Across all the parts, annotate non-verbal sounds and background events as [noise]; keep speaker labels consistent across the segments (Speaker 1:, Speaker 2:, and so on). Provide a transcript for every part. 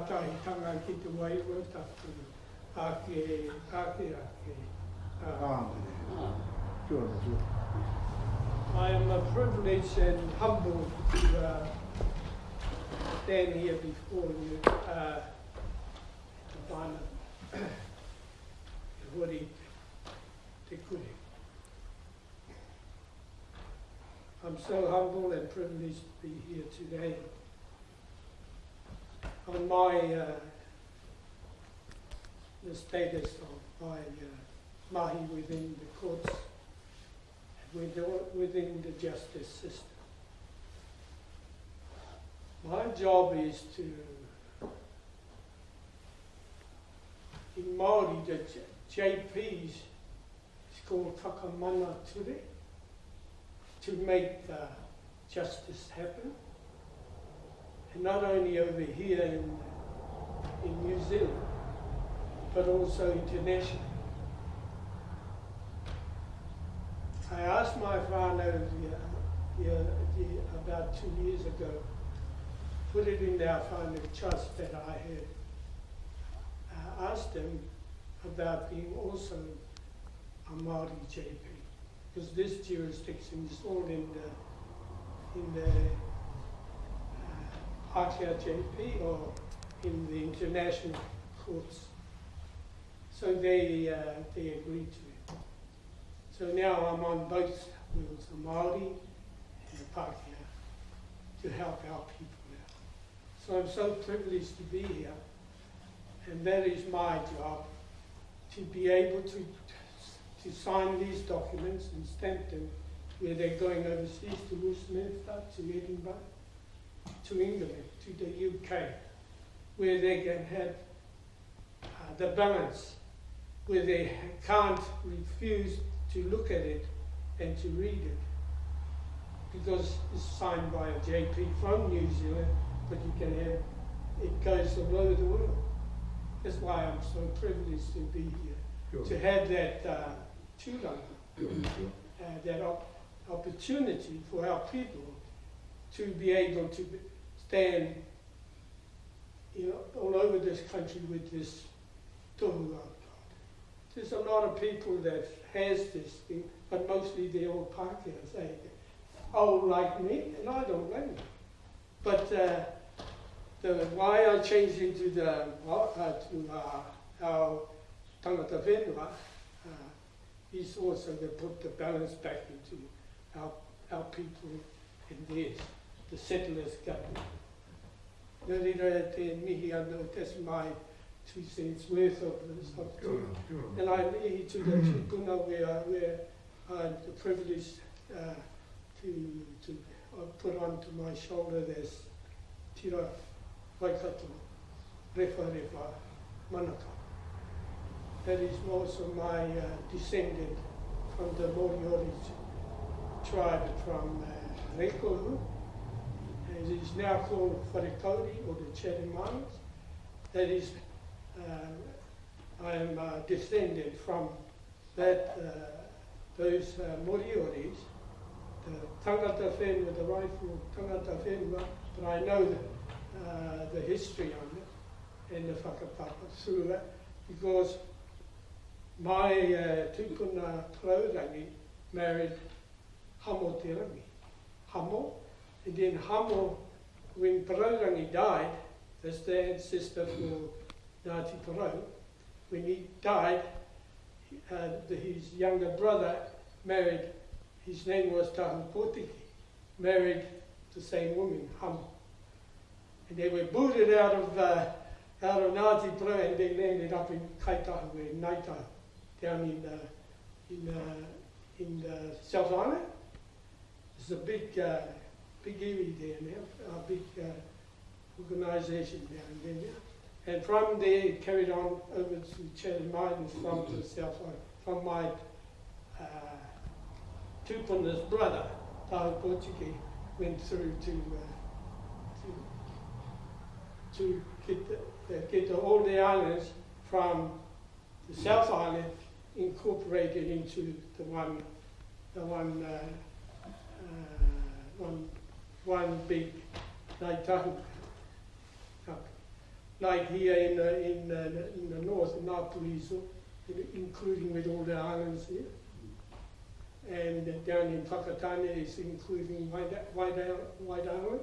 Speaker 1: whipi ngā tanga ki te waiwa tātou ake, ake, ake.
Speaker 2: Kia.
Speaker 1: I am a privileged and humbled to uh, stand here before you, uh, to find a hori te kure. I'm so humble and privileged to be here today. On my, uh, the status of my uh, mahi within the courts within, within the justice system. My job is to, in Māori, the J- JPs is called Takamana Ture, to make the justice happen. Not only over here in, in New Zealand, but also internationally. I asked my father the, the, the, about two years ago, put it in our family trust that I had uh, asked him about being also a Māori JP, because this jurisdiction is all in the, in the Ākia or in the international courts. So they, uh, they agreed to it. So now I'm on both wheels, the Māori and the Pākehā, to help our people now. So I'm so privileged to be here, and that is my job, to be able to, to sign these documents and stamp them where they're going overseas to Westminster, to Edinburgh, to England, to the UK, where they can have uh, the balance, where they can't refuse to look at it and to read it. Because it's signed by a JP from New Zealand, but you can have it goes all over the world. That's why I'm so privileged to be here, to have that uh,
Speaker 2: Kia
Speaker 1: uh, that op- opportunity for our people to be able to be- stand, you know, all over this country with this. There's a lot of people that has this thing, but mostly they're all Pākehā, say, old like me, and I don't blame them. But uh, the why I changed into the uh, to uh, our tangata whenua uh, is also to put the balance back into our our people and theirs, the settlers government. Nā reira te mihi anō, that's my two cents worth of this. Of
Speaker 2: Kia ora, kia ora.
Speaker 1: and I'm here to [clears throat] the tūpuna where, where I'm privileged uh, to, to uh, put onto my shoulder this tira waikato, refa refa manaka. That is also my uh, descendant from the Moriori tribe from uh, Rekohu. It is now called Wharekauri or the Chatham Islands. That is uh, I am uh, descended from that, uh, those uh, Morioris, the tangata whenua, the rightful tangata whenua, but I know the, uh, the history on it and the whakapapa through that because my uh, tūpuna Kaurangi married Hamo Te Rangi. Hamo, and then Hamo, when Porourangi died, that's the ancestor for Ngāti Porou, when he died, uh, the, his younger brother married, his name was Potiki, married the same woman, Hum. And they were booted out of, uh, out of Ngāti Porou and they landed up in Kaitahu, in Ngāi Tahu, down in, uh, in, uh, in uh, South Island. It's a big, big area there now, a big uh, organisation down there. And from there, it carried on over to Chatham Islands from the south side, from my uh, Tupuna's brother, Tahu Pōtiki, went through to, uh, to, to get, the, uh, get the, all the islands from the South Island incorporated into the one the one, uh, uh, one, one big nei Tahu. Like here in the, in the, in the north, in Ngāpuiso, including with all the islands here. And down in Takatane is including White, White, White Island.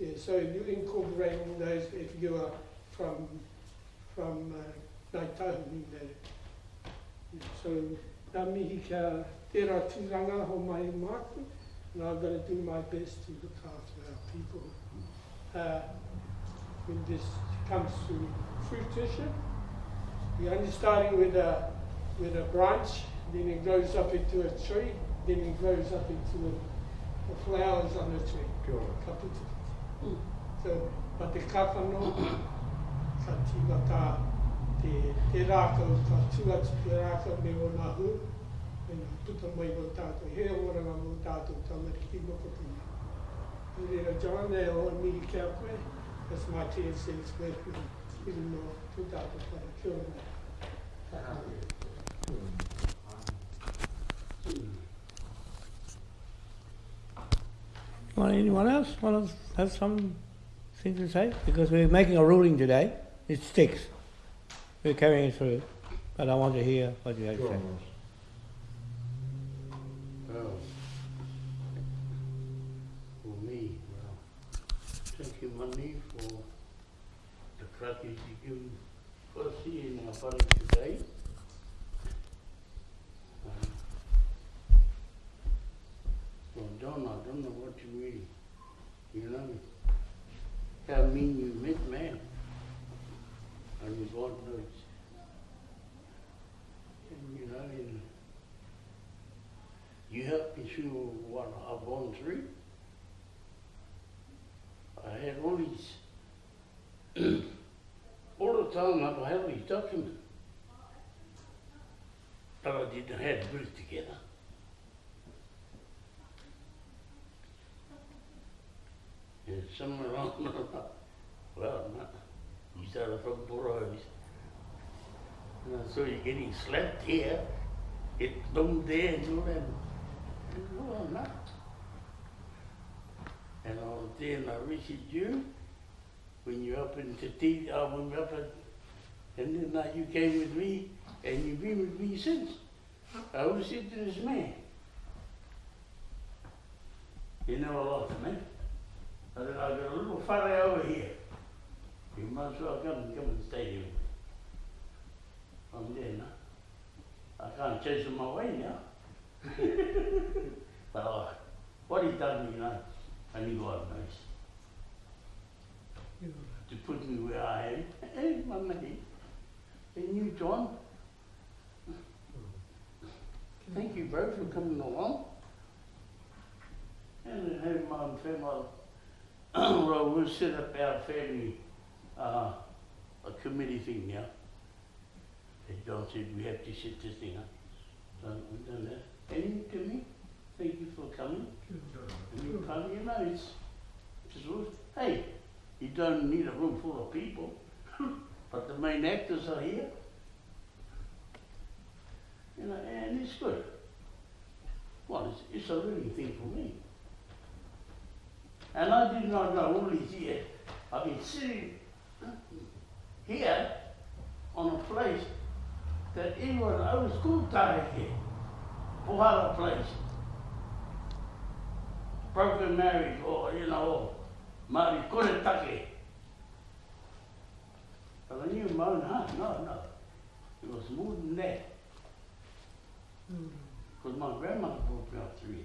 Speaker 1: Yeah, so you incorporate all those if you are from, from uh, Ngāi in there. Yeah, So, nā mihi kia tērā tūranga ho mai māku, and I'm going to do my best to look after our people. Uh, when this comes to fruition, you're only starting with a, with a branch, then it grows up into a tree, then it grows up into the, the flowers on the tree. Ka putu. So, pa te kāwhano, ka te, te rākau, ka tuatu te rākau me o nā hu, nā puta tota mai o tātou, he oranga o tātou tamariki moko puna. Rera John, e o mihi kia koe, that's my ten cents worth, even though tu tātou para kia ora.
Speaker 2: Kia ora.
Speaker 3: Want anyone else want to have something to say? Because we're making a ruling today. It sticks. We're carrying it through. But I want to hear what you have to
Speaker 2: Kia
Speaker 3: say.
Speaker 4: Well, for me, well, you, Mani, for the practice you give here in our body today. Um, Well, John, I don't know what you mean, you know, how mean you meant, man. And God knows. And you know, and you helped me through what I've gone through. I had all these, [clears throat] all the time I've had these documents. But I didn't have to put it together. And somewhere [laughs] along the well, you started from Burrows. And I saw you getting slapped here, it boom there and all that. And. And I was I visited you when you opened in Tati, uh, when we up and then you came with me and you've been with me since. I always said to this man, you know a lot of me. I I got a little fella over here. You might as well come and come and stay here. I'm there now. I can't chase him away now. [laughs] but uh, what he done, you know, only God knows.
Speaker 1: Kia ora.
Speaker 4: To put me where I am. Hey, my mate. And you, John. Thank you, bro, for coming along. And then have my family. [clears throat] well, we'll set up our family, uh, a committee thing now. As John said, we have to set this thing up. So we've done that. You, Timmy, thank you for coming. And you come, you know, it's, it's all, hey, you don't need a room full of people, [laughs] but the main actors are here. You know, and it's good. Well, it's, it's a living thing for me. And I did not know all these years. I've been sitting here on a place that everyone, I was school time here, Pohara place. Broken marriage or, you know, Mari Kuretake. But I knew Mount Hunt, no, no. It was more than that.
Speaker 1: Mm.
Speaker 4: Because my grandmother brought me up here,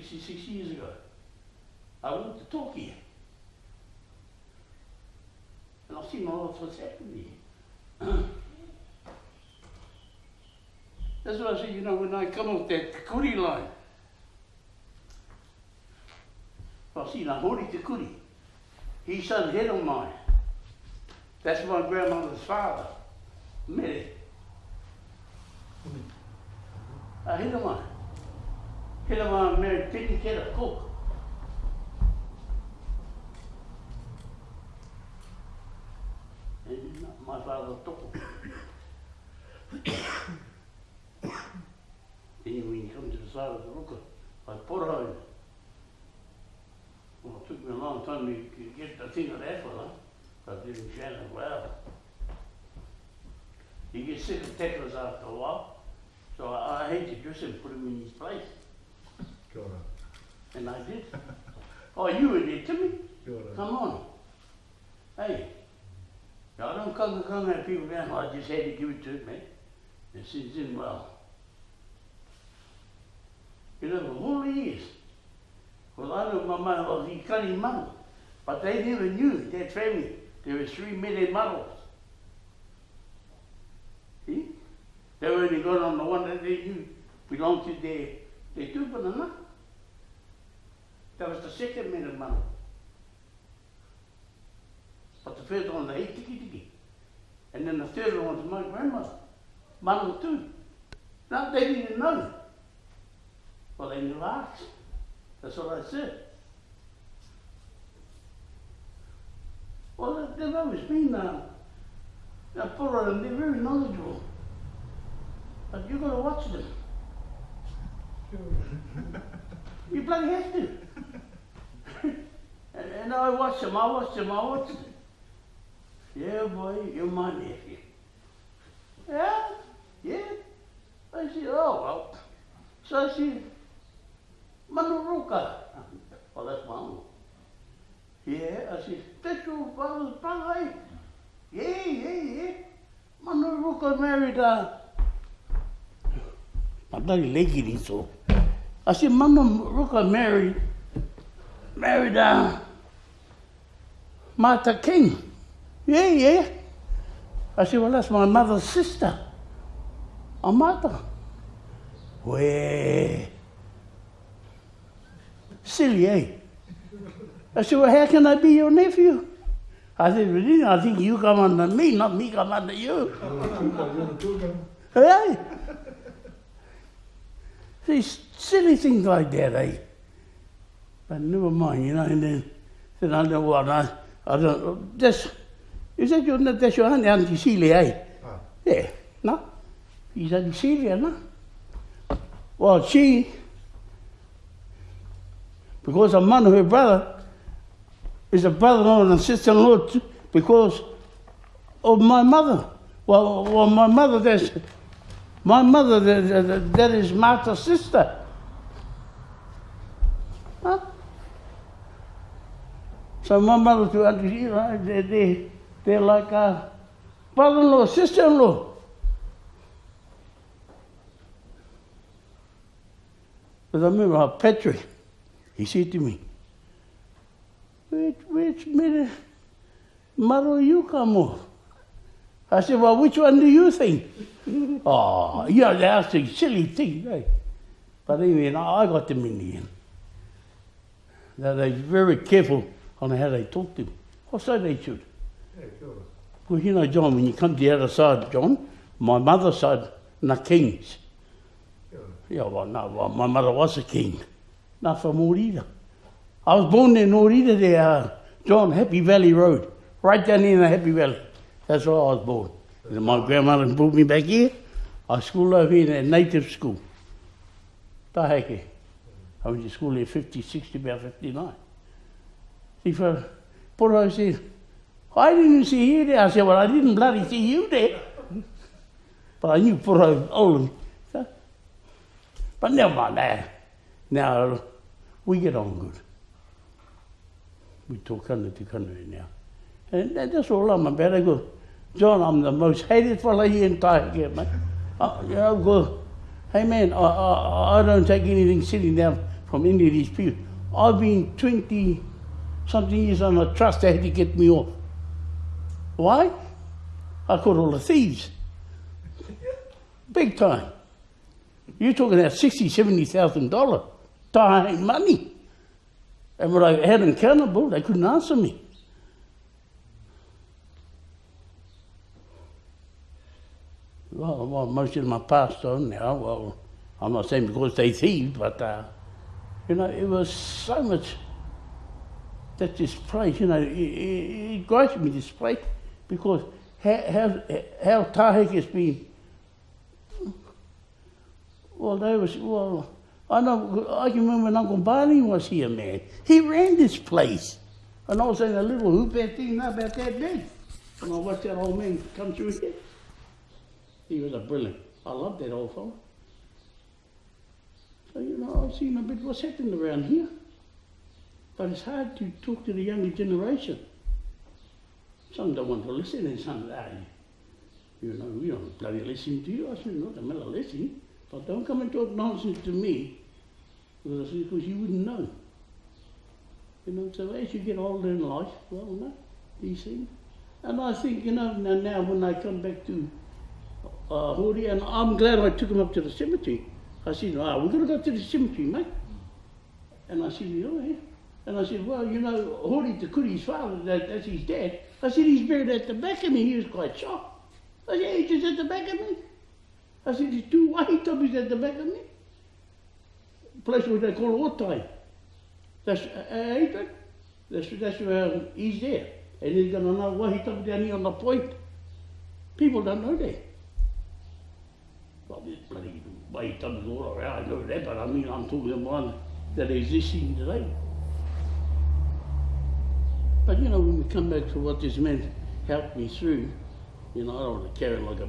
Speaker 4: 66 years ago. I went to Tokyo. And I've seen all of what's happening here. That's what I said, you know, when I come off that Kuri line. I see Nahori Te kuri. He son head of mine. That's my grandmother's father. Mere. A head of mine. Head of mine married Penny Keta Cook. And my father took him. then to of the ruka. I put her in. Well, it took me a long time to to get the thing of that fella. I didn't chant it well. You get sick of tecklers after a while. So I, I hate to just and put him in his place.
Speaker 2: Kia ora.
Speaker 4: And I did. Oh, you were there, Timmy?
Speaker 2: Kia ora.
Speaker 4: Come on. Hey. I don't come to come at people down. I just had to give it to it, man. It sits in well. You know, for all the years. Well, I know my mother was his cunning mother. But they never knew, that family, there were three million models. See? They were only going on the one that they knew belonged to their, their tupuna. That was the second million model. But the first one, they ate tiki tiki. And then the third one was my grandmother. Model too. Now they didn't know. Well, they knew arts. That's what I said. Well, they've always been uh, uh, thorough and they're very knowledgeable. But you've got to watch them. You bloody have to. and, and I watch them, I watch them, I watch them. Yeah, boy, you're my nephew. Yeah, yeah. I said, oh, well. So I said, Manuruka married, uh, ni so. leg. I said, Mama Ruka Mary. married, uh, Martha King. Yeah, yeah. I said, well, that's my mother's sister. A Martha. Well, silly, eh? I said, well, how can I be your nephew? I said, really? I think you come under me, not me come under you.
Speaker 2: Tuka, you're the tuka.
Speaker 4: Hey? These silly things like that, eh? But never mind, you know, and then, then I know what, I, I don't, that's, is that your, that's your auntie, Auntie Celia, eh?
Speaker 2: Ah,
Speaker 4: Yeah, no? He's Auntie Celia, no? Well, she, because her man, her brother, is a brother-in-law and sister-in-law because of my mother. Well, well, my mother, that's, my mother, that, that, that is Martha's sister. Huh? So my mother to understand, they, they, they're like a brother-in-law, sister-in-law. But I remember how Patrick, he said to me, which, which mother you come off? I said, well, which one do you think? oh, [laughs] you know, they asked a silly thing, eh? But anyway, I got them in the end. Now they're very careful on how they talk to me. Or so they should.
Speaker 2: yeah, ora.
Speaker 4: Well, you know, John, when you come to the other side, John, my mother's side, na kings.
Speaker 2: Ora.
Speaker 4: Yeah, well, no, well, my mother was a king. Not from Orida. I was born in Orida there, uh, John, Happy Valley Road. Right down in the Happy Valley. That's where I was born. And my grandmother brought me back here. I schooled over here in a native school. Taheke. I went to school here 50, 60, about 59. See, for said, I didn't see you there. I said, well, I didn't bloody see you there. But I knew Poro old. So, but never mind that. Now, we get on good. We talk under the country now. And that- that's all I'm about. I go, John, I'm the most hated fella here in Taheke, mate. I, you know, go, hey man, I, I, I don't take anything sitting down from any of these people. I've been 20 something years on a trust, they had to get me off. Why? I caught all the thieves. Big time. You're talking about sixty, seventy thousand dollar time money. And when I had accountable, they couldn't answer me. Well, well, most of them are passed on now. Well, I'm not saying because they thieved, but uh, you know, it was so much that this place, you know, it, it, it me this place because how how how Taheke has been. Well, they was well. I can remember when Uncle Barney was here, man. He ran this place. And I was in a little hoop that thing about that big. And I watched that old man come through here. He was a brilliant. I love that old fellow. So, you know, I've seen a bit what's happening around here. But it's hard to talk to the younger generation. Some don't want to listen and some, ah, you know, we don't bloody listen to you. I said, not a matter listening. But don't come and talk nonsense to me because, you wouldn't know. You know, so as you get older in life, well, no, these things. And I think, you know, now, when I come back to uh, Hori, and I'm glad I took him up to the cemetery. I said, ah, we're going to go to the cemetery, mate. And I said, oh, yeah. And I said, well, you know, Hori Te Kuri's father, that, that's his dad. I said, he's buried at the back of me. He was quite shocked. I said, he's just at the back of me. I said, there's two wahitobis at the back of me. Place where they call Otai. That's uh, Adrian. That's, that's where he's there. And he's got another wahitobi down here on the point. People don't know that. Well, there's bloody wahitobis all around, I know that, but I mean, I'm talking about that existing today. But you know, when we come back to what this man helped me through, you know, I don't want to carry like a